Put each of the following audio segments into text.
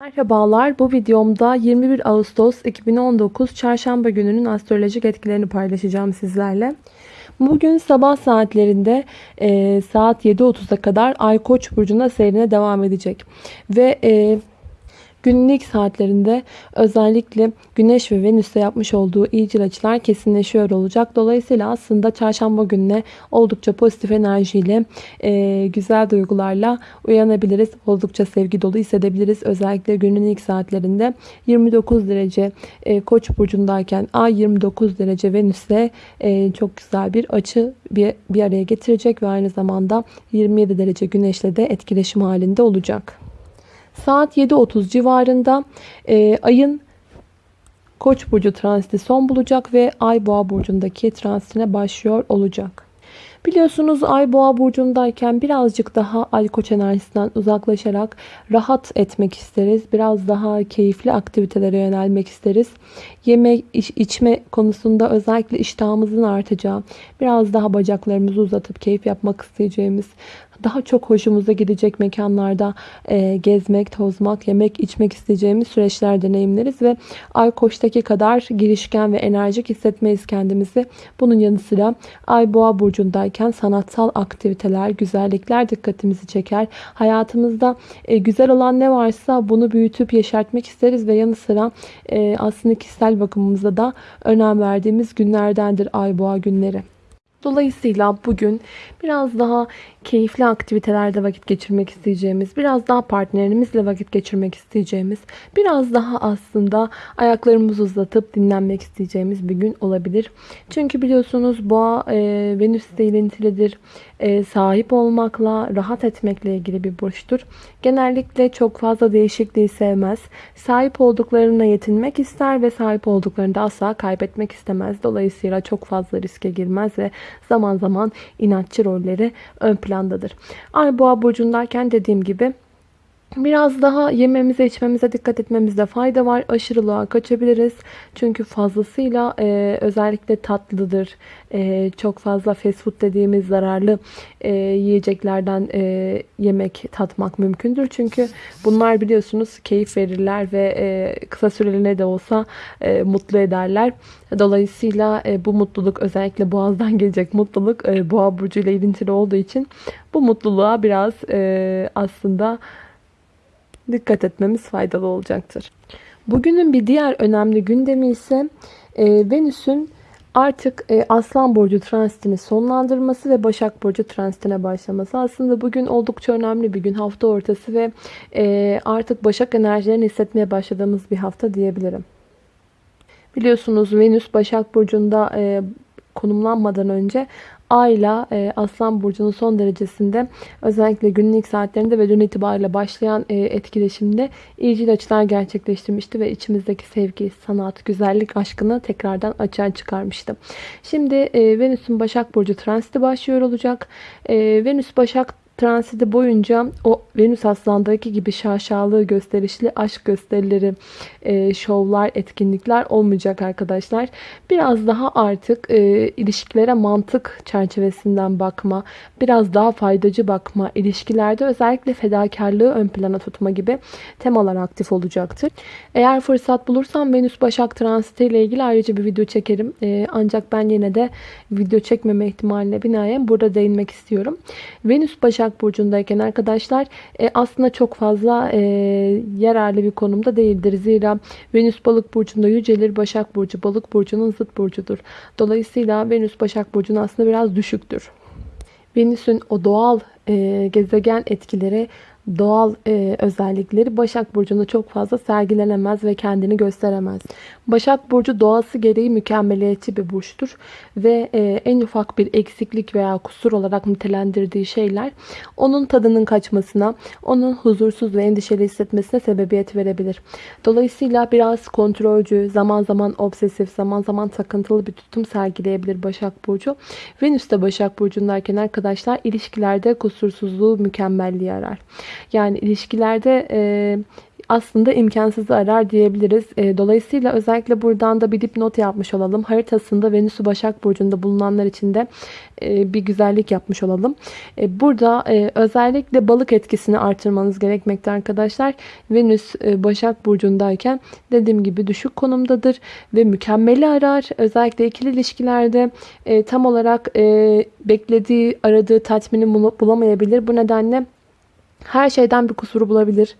Merhabalar, bu videomda 21 Ağustos 2019 Çarşamba gününün astrolojik etkilerini paylaşacağım sizlerle. Bugün sabah saatlerinde e, saat 7.30'a kadar Ay Koç burcunda seyrine devam edecek. Ve e, Günün ilk saatlerinde özellikle Güneş ve Venüs'te yapmış olduğu iyicil açılar kesinleşiyor olacak. Dolayısıyla aslında çarşamba gününe oldukça pozitif enerjiyle, e, güzel duygularla uyanabiliriz. Oldukça sevgi dolu hissedebiliriz. Özellikle günün ilk saatlerinde 29 derece e, Koç burcundayken Ay 29 derece Venüs'te e, çok güzel bir açı bir, bir araya getirecek ve aynı zamanda 27 derece Güneş'le de etkileşim halinde olacak. Saat 7.30 civarında e, ayın Koç burcu transiti son bulacak ve Ay Boğa burcundaki transitine başlıyor olacak. Biliyorsunuz Ay Boğa burcundayken birazcık daha Ay Koç enerjisinden uzaklaşarak rahat etmek isteriz. Biraz daha keyifli aktivitelere yönelmek isteriz. Yeme iç, içme konusunda özellikle iştahımızın artacağı, biraz daha bacaklarımızı uzatıp keyif yapmak isteyeceğimiz, daha çok hoşumuza gidecek mekanlarda e, gezmek, tozmak, yemek, içmek isteyeceğimiz süreçler deneyimleriz ve Ay Koç'taki kadar girişken ve enerjik hissetmeyiz kendimizi. Bunun yanı sıra Ay Boğa burcundayken sanatsal aktiviteler, güzellikler dikkatimizi çeker. Hayatımızda e, güzel olan ne varsa bunu büyütüp yeşertmek isteriz ve yanı sıra e, aslında kişisel bakımımıza da önem verdiğimiz günlerdendir Ay Boğa günleri. Dolayısıyla bugün biraz daha keyifli aktivitelerde vakit geçirmek isteyeceğimiz, biraz daha partnerimizle vakit geçirmek isteyeceğimiz, biraz daha aslında ayaklarımızı uzatıp dinlenmek isteyeceğimiz bir gün olabilir. Çünkü biliyorsunuz boğa e, Venüs ile ilintilidir. E, sahip olmakla, rahat etmekle ilgili bir burçtur. Genellikle çok fazla değişikliği sevmez. Sahip olduklarına yetinmek ister ve sahip olduklarını da asla kaybetmek istemez. Dolayısıyla çok fazla riske girmez ve zaman zaman inatçı rolleri ön plandadır. Ay boğa burcundayken dediğim gibi Biraz daha yememize içmemize dikkat etmemizde fayda var. Aşırılığa kaçabiliriz. Çünkü fazlasıyla e, özellikle tatlıdır. E, çok fazla fast food dediğimiz zararlı e, yiyeceklerden e, yemek tatmak mümkündür. Çünkü bunlar biliyorsunuz keyif verirler ve e, kısa süreliğine de olsa e, mutlu ederler. Dolayısıyla e, bu mutluluk özellikle boğazdan gelecek mutluluk e, boğa burcu ile ilintili olduğu için bu mutluluğa biraz e, aslında dikkat etmemiz faydalı olacaktır. Bugünün bir diğer önemli gündemi ise e, Venüs'ün artık e, Aslan Burcu transitini sonlandırması ve Başak Burcu transitine başlaması. Aslında bugün oldukça önemli bir gün. Hafta ortası ve e, artık Başak enerjilerini hissetmeye başladığımız bir hafta diyebilirim. Biliyorsunuz Venüs Başak Burcu'nda e, konumlanmadan önce Ayla e, Aslan Burcu'nun son derecesinde özellikle günün ilk saatlerinde ve dün itibariyle başlayan e, etkileşimde iyicil açılar gerçekleştirmişti ve içimizdeki sevgi, sanat, güzellik aşkını tekrardan açığa çıkarmıştı. Şimdi e, Venüs'ün Başak Burcu transiti başlıyor olacak. E, Venüs Başak transiti boyunca o Venüs Aslan'daki gibi şaşalı gösterişli aşk gösterileri, e, şovlar, etkinlikler olmayacak arkadaşlar. Biraz daha artık e, ilişkilere mantık çerçevesinden bakma, biraz daha faydacı bakma, ilişkilerde özellikle fedakarlığı ön plana tutma gibi temalar aktif olacaktır. Eğer fırsat bulursam Venüs Başak transiti ile ilgili ayrıca bir video çekerim. E, ancak ben yine de video çekmeme ihtimaline binaen burada değinmek istiyorum. Venüs Başak Başak Burcu'ndayken arkadaşlar e, aslında çok fazla e, yararlı bir konumda değildir. Zira Venüs Balık Burcu'nda yücelir. Başak Burcu Balık Burcu'nun zıt burcudur. Dolayısıyla Venüs Başak Burcu'nun aslında biraz düşüktür. Venüs'ün o doğal e, gezegen etkileri doğal e, özellikleri Başak Burcu'nda çok fazla sergilenemez ve kendini gösteremez. Başak Burcu doğası gereği mükemmeliyetçi bir burçtur ve e, en ufak bir eksiklik veya kusur olarak nitelendirdiği şeyler onun tadının kaçmasına, onun huzursuz ve endişeli hissetmesine sebebiyet verebilir. Dolayısıyla biraz kontrolcü, zaman zaman obsesif, zaman zaman takıntılı bir tutum sergileyebilir Başak Burcu. Venüs de Başak Burcu'ndayken arkadaşlar ilişkilerde kusursuzluğu mükemmelliği arar. Yani ilişkilerde e, aslında imkansızı arar diyebiliriz. E, dolayısıyla özellikle buradan da bir dipnot yapmış olalım. Haritasında Venüs'ü Başak Burcu'nda bulunanlar için de e, bir güzellik yapmış olalım. E, burada e, özellikle balık etkisini artırmanız gerekmekte arkadaşlar. Venüs Başak Burcu'ndayken dediğim gibi düşük konumdadır ve mükemmeli arar. Özellikle ikili ilişkilerde tam olarak beklediği, aradığı tatmini bulamayabilir. Bu nedenle her şeyden bir kusuru bulabilir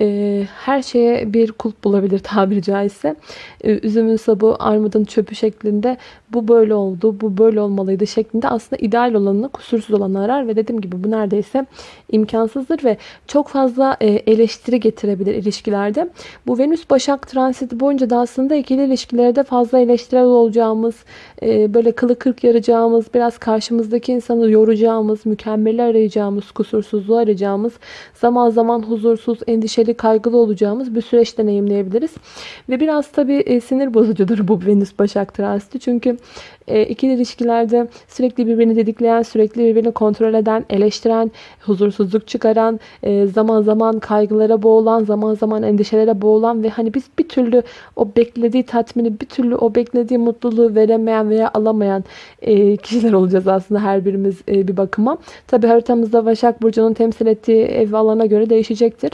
e, her şeye bir kulp bulabilir tabiri caizse. E, üzümün sabı, armudun çöpü şeklinde bu böyle oldu, bu böyle olmalıydı şeklinde aslında ideal olanını, kusursuz olanı arar ve dediğim gibi bu neredeyse imkansızdır ve çok fazla e, eleştiri getirebilir ilişkilerde. Bu Venüs Başak transiti boyunca da aslında ikili ilişkilerde fazla eleştirel olacağımız, e, böyle kılı kırk yarayacağımız, biraz karşımızdaki insanı yoracağımız, mükemmeli arayacağımız, kusursuzluğu arayacağımız, zaman zaman huzursuz, endişeli, kaygılı olacağımız bir süreç deneyimleyebiliriz. Ve biraz tabii e, sinir bozucudur bu Venüs Başak transiti. Çünkü e, ikili ilişkilerde sürekli birbirini dedikleyen, sürekli birbirini kontrol eden, eleştiren, huzursuzluk çıkaran, e, zaman zaman kaygılara boğulan, zaman zaman endişelere boğulan ve hani biz bir türlü o beklediği tatmini, bir türlü o beklediği mutluluğu veremeyen veya alamayan kişiler olacağız aslında her birimiz bir bakıma. Tabi haritamızda Başak Burcu'nun temsil ettiği ev alana göre değişecektir.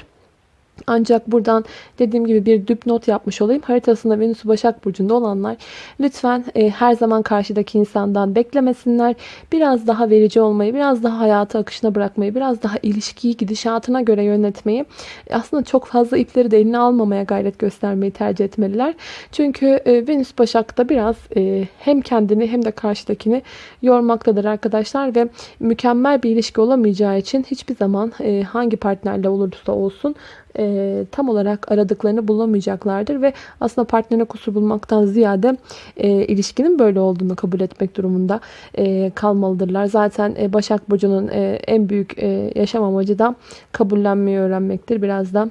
Ancak buradan dediğim gibi bir dipnot yapmış olayım. Haritasında Venüs Başak Burcu'nda olanlar lütfen e, her zaman karşıdaki insandan beklemesinler. Biraz daha verici olmayı, biraz daha hayatı akışına bırakmayı, biraz daha ilişkiyi gidişatına göre yönetmeyi, aslında çok fazla ipleri de eline almamaya gayret göstermeyi tercih etmeliler. Çünkü e, Venüs Başak'ta biraz e, hem kendini hem de karşıdakini yormaktadır arkadaşlar ve mükemmel bir ilişki olamayacağı için hiçbir zaman e, hangi partnerle olursa olsun e, tam olarak aradıklarını bulamayacaklardır ve aslında partnerine kusur bulmaktan ziyade e, ilişkinin böyle olduğunu kabul etmek durumunda e, kalmalıdırlar. Zaten e, Başak Burcu'nun e, en büyük e, yaşam amacı da kabullenmeyi öğrenmektir. Biraz da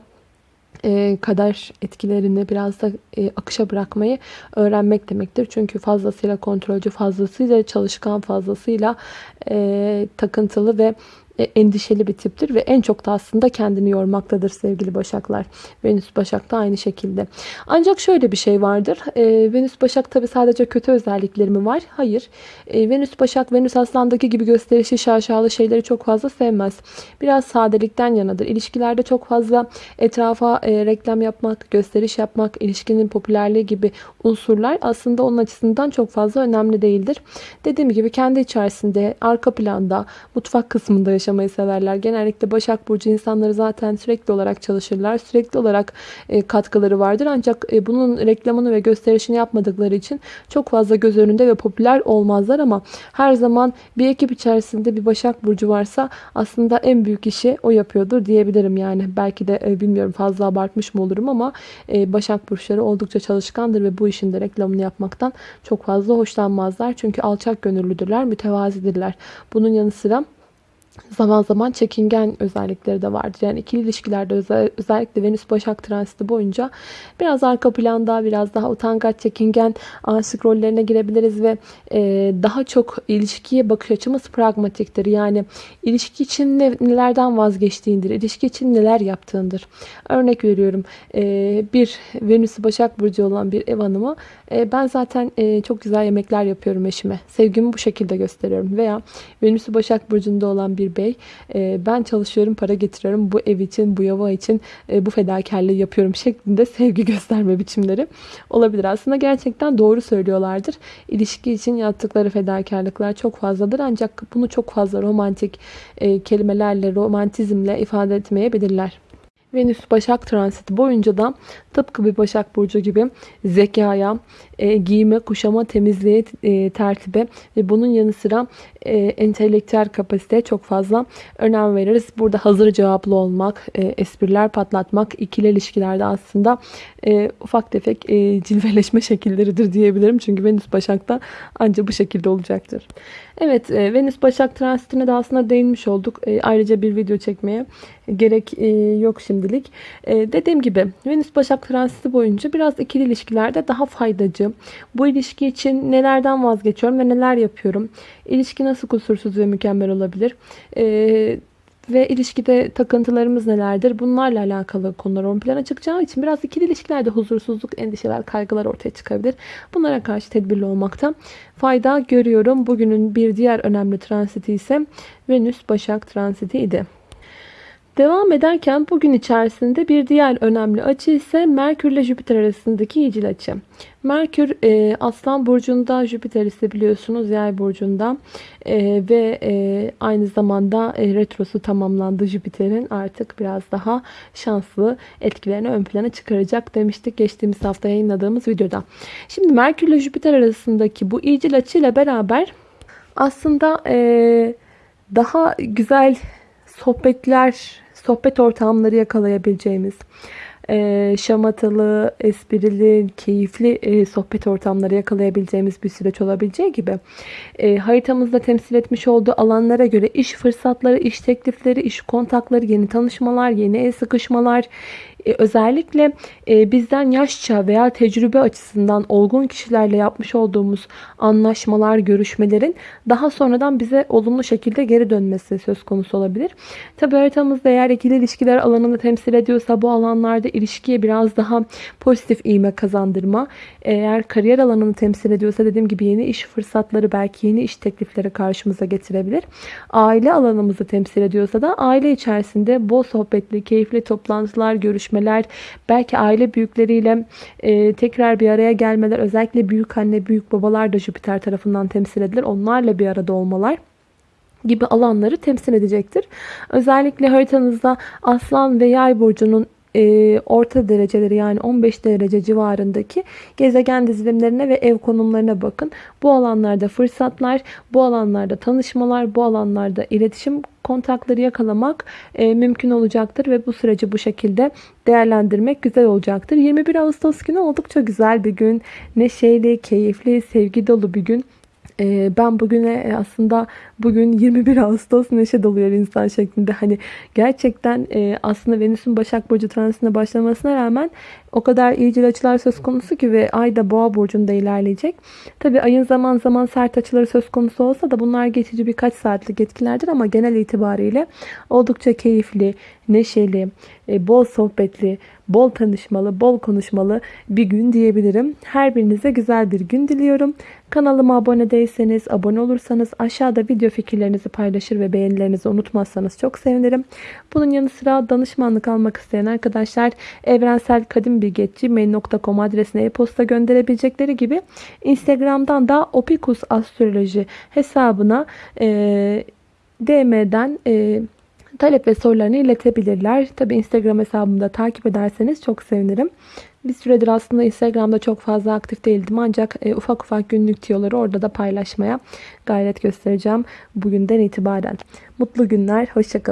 e, kader etkilerini biraz da e, akışa bırakmayı öğrenmek demektir. Çünkü fazlasıyla kontrolcü, fazlasıyla çalışkan, fazlasıyla e, takıntılı ve endişeli bir tiptir ve en çok da aslında kendini yormaktadır sevgili Başaklar. Venüs Başak da aynı şekilde. Ancak şöyle bir şey vardır. E, Venüs Başak tabi sadece kötü özellikleri mi var? Hayır. E, Venüs Başak, Venüs Aslan'daki gibi gösterişi şaşalı şeyleri çok fazla sevmez. Biraz sadelikten yanadır. İlişkilerde çok fazla etrafa e, reklam yapmak, gösteriş yapmak, ilişkinin popülerliği gibi unsurlar aslında onun açısından çok fazla önemli değildir. Dediğim gibi kendi içerisinde, arka planda, mutfak kısmında yaşamak yaşamayı severler. Genellikle Başak Burcu insanları zaten sürekli olarak çalışırlar. Sürekli olarak e, katkıları vardır. Ancak e, bunun reklamını ve gösterişini yapmadıkları için çok fazla göz önünde ve popüler olmazlar ama her zaman bir ekip içerisinde bir Başak Burcu varsa aslında en büyük işi o yapıyordur diyebilirim yani. Belki de e, bilmiyorum fazla abartmış mı olurum ama Başak Burçları oldukça çalışkandır ve bu işin de reklamını yapmaktan çok fazla hoşlanmazlar. Çünkü alçak gönüllüdürler, mütevazidirler. Bunun yanı sıra zaman zaman çekingen özellikleri de vardır. Yani ikili ilişkilerde özellikle Venüs Başak transiti boyunca biraz arka planda biraz daha utangaç, çekingen aşık rollerine girebiliriz ve e, daha çok ilişkiye bakış açımız pragmatiktir. Yani ilişki için ne, nelerden vazgeçtiğindir, ilişki için neler yaptığındır. Örnek veriyorum e, bir Venüs Başak Burcu olan bir ev hanımı e, ben zaten e, çok güzel yemekler yapıyorum eşime. Sevgimi bu şekilde gösteriyorum. Veya Venüs'ü Başak Burcu'nda olan bir bey e, ben çalışıyorum para getiriyorum bu ev için bu yava için bu fedakarlığı yapıyorum şeklinde sevgi gösterme biçimleri olabilir. Aslında gerçekten doğru söylüyorlardır. İlişki için yaptıkları fedakarlıklar çok fazladır. Ancak bunu çok fazla romantik kelimelerle, romantizmle ifade etmeyebilirler. Venüs Başak transiti boyunca da tıpkı bir Başak Burcu gibi zekaya, e, giyime, kuşama, temizliğe, e, tertibe ve bunun yanı sıra e, entelektüel kapasiteye çok fazla önem veririz. Burada hazır cevaplı olmak, e, espriler patlatmak, ikili ilişkilerde aslında e, ufak tefek e, cilveleşme şekilleridir diyebilirim. Çünkü Venüs Başak'ta ancak bu şekilde olacaktır. Evet, e, Venüs Başak transitine de aslında değinmiş olduk. E, ayrıca bir video çekmeye gerek e, yok şimdilik. E, dediğim gibi Venüs Başak transiti boyunca biraz ikili ilişkilerde daha faydacı. Bu ilişki için nelerden vazgeçiyorum ve neler yapıyorum? İlişki nasıl kusursuz ve mükemmel olabilir? E, ve ilişkide takıntılarımız nelerdir? Bunlarla alakalı konular ön plana çıkacağı için biraz ikili ilişkilerde huzursuzluk, endişeler, kaygılar ortaya çıkabilir. Bunlara karşı tedbirli olmakta fayda görüyorum. Bugünün bir diğer önemli transiti ise Venüs Başak transiti idi. Devam ederken bugün içerisinde bir diğer önemli açı ise Merkür ile Jüpiter arasındaki iyicil açı. Merkür e, Aslan Burcu'nda, Jüpiter ise biliyorsunuz Yay Burcu'nda e, ve e, aynı zamanda e, retrosu tamamlandı Jüpiter'in artık biraz daha şanslı etkilerini ön plana çıkaracak demiştik geçtiğimiz hafta yayınladığımız videoda. Şimdi Merkür ile Jüpiter arasındaki bu iyicil açıyla beraber aslında e, daha güzel sohbetler, sohbet ortamları yakalayabileceğimiz, e, şamatalı, esprili, keyifli e, sohbet ortamları yakalayabileceğimiz bir süreç olabileceği gibi e, haritamızda temsil etmiş olduğu alanlara göre iş fırsatları, iş teklifleri, iş kontakları, yeni tanışmalar, yeni el sıkışmalar, e, özellikle e, bizden yaşça veya tecrübe açısından olgun kişilerle yapmış olduğumuz anlaşmalar, görüşmelerin daha sonradan bize olumlu şekilde geri dönmesi söz konusu olabilir. Tabi haritamızda eğer ikili ilişkiler alanını temsil ediyorsa bu alanlarda ilişkiye biraz daha pozitif iğme kazandırma. Eğer kariyer alanını temsil ediyorsa dediğim gibi yeni iş fırsatları belki yeni iş teklifleri karşımıza getirebilir. Aile alanımızı temsil ediyorsa da aile içerisinde bol sohbetli, keyifli toplantılar, görüşmeler, belki aile büyükleriyle e, tekrar bir araya gelmeler, özellikle büyük anne, büyük babalar da Jüpiter tarafından temsil edilir. Onlarla bir arada olmalar gibi alanları temsil edecektir. Özellikle haritanızda Aslan ve Yay burcunun e, orta dereceleri yani 15 derece civarındaki gezegen dizilimlerine ve ev konumlarına bakın. Bu alanlarda fırsatlar, bu alanlarda tanışmalar, bu alanlarda iletişim kontakları yakalamak e, mümkün olacaktır ve bu süreci bu şekilde değerlendirmek güzel olacaktır. 21 Ağustos günü oldukça güzel bir gün. Neşeli, keyifli, sevgi dolu bir gün. Ee, ben bugüne e, aslında bugün 21 Ağustos neşe doluyor insan şeklinde. Hani gerçekten e, aslında Venüs'ün Başak Burcu transitine başlamasına rağmen o kadar iyicil açılar söz konusu ki ve ay da boğa burcunda ilerleyecek. Tabi ayın zaman zaman sert açıları söz konusu olsa da bunlar geçici birkaç saatlik etkilerdir ama genel itibariyle oldukça keyifli, neşeli, e, bol sohbetli, bol tanışmalı, bol konuşmalı bir gün diyebilirim. Her birinize güzel bir gün diliyorum. Kanalıma abone değilseniz, abone olursanız aşağıda video fikirlerinizi paylaşır ve beğenilerinizi unutmazsanız çok sevinirim. Bunun yanı sıra danışmanlık almak isteyen arkadaşlar evrensel kadim bilgi.gmail.com adresine e-posta gönderebilecekleri gibi Instagram'dan da Opikus Astroloji hesabına e, DM'den e, talep ve sorularını iletebilirler. Tabi Instagram hesabımda takip ederseniz çok sevinirim. Bir süredir aslında Instagram'da çok fazla aktif değildim ancak e, ufak ufak günlük tiyoları orada da paylaşmaya gayret göstereceğim bugünden itibaren. Mutlu günler, hoşçakalın.